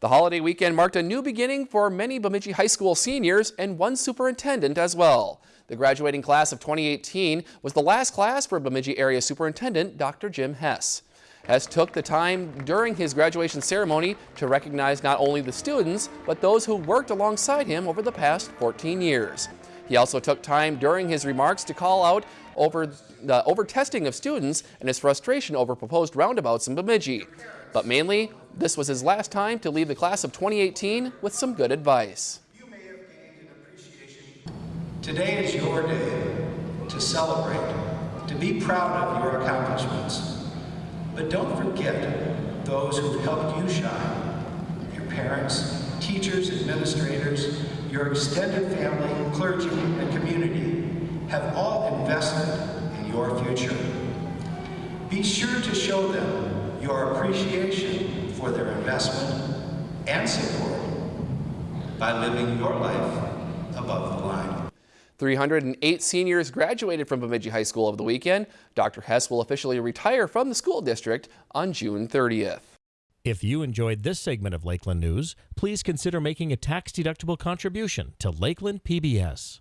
The holiday weekend marked a new beginning for many Bemidji High School seniors and one superintendent as well. The graduating class of 2018 was the last class for Bemidji Area Superintendent Dr. Jim Hess. Hess took the time during his graduation ceremony to recognize not only the students, but those who worked alongside him over the past 14 years. He also took time during his remarks to call out over the over testing of students and his frustration over proposed roundabouts in Bemidji. But mainly, this was his last time to leave the class of 2018 with some good advice. Today is your day to celebrate, to be proud of your accomplishments. But don't forget those who've helped you shine. Your parents, teachers, administrators, your extended family, clergy, and community have all invested in your future. Be sure to show them your appreciation for their investment and support by living your life above the line. 308 seniors graduated from Bemidji High School over the weekend. Dr. Hess will officially retire from the school district on June 30th. If you enjoyed this segment of Lakeland News, please consider making a tax-deductible contribution to Lakeland PBS.